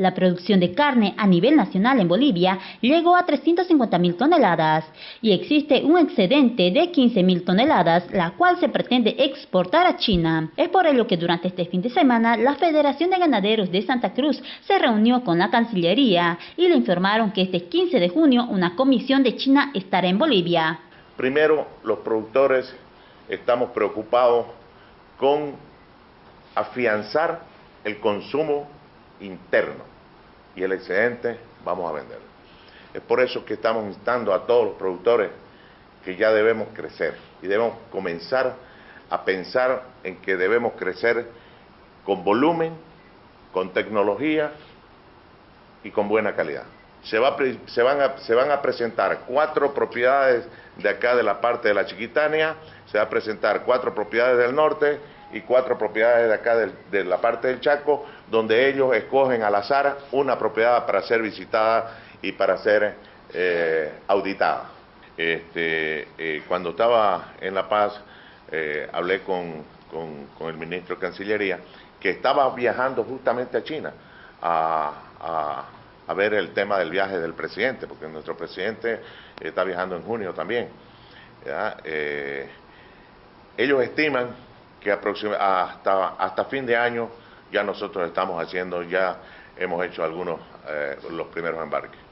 La producción de carne a nivel nacional en Bolivia llegó a 350.000 toneladas y existe un excedente de 15.000 toneladas, la cual se pretende exportar a China. Es por ello que durante este fin de semana la Federación de Ganaderos de Santa Cruz se reunió con la Cancillería y le informaron que este 15 de junio una comisión de China estará en Bolivia. Primero, los productores estamos preocupados con afianzar el consumo interno y el excedente vamos a venderlo. Es por eso que estamos instando a todos los productores que ya debemos crecer y debemos comenzar a pensar en que debemos crecer con volumen, con tecnología y con buena calidad. Se, va, se, van a, se van a presentar cuatro propiedades de acá de la parte de la Chiquitania, se va a presentar cuatro propiedades del norte y cuatro propiedades de acá de, la parte del Chaco, donde ellos escogen al azar una propiedad para ser visitada y para ser eh, auditada. Este, eh, cuando estaba en La Paz, eh, hablé con, el ministro de Cancillería, que estaba viajando justamente a China a, ver el tema del viaje del presidente, porque nuestro presidente está viajando en junio también. ellos estiman que hasta, hasta fin de año ya nosotros estamos haciendo, ya hemos hecho algunos, eh, los primeros embarques.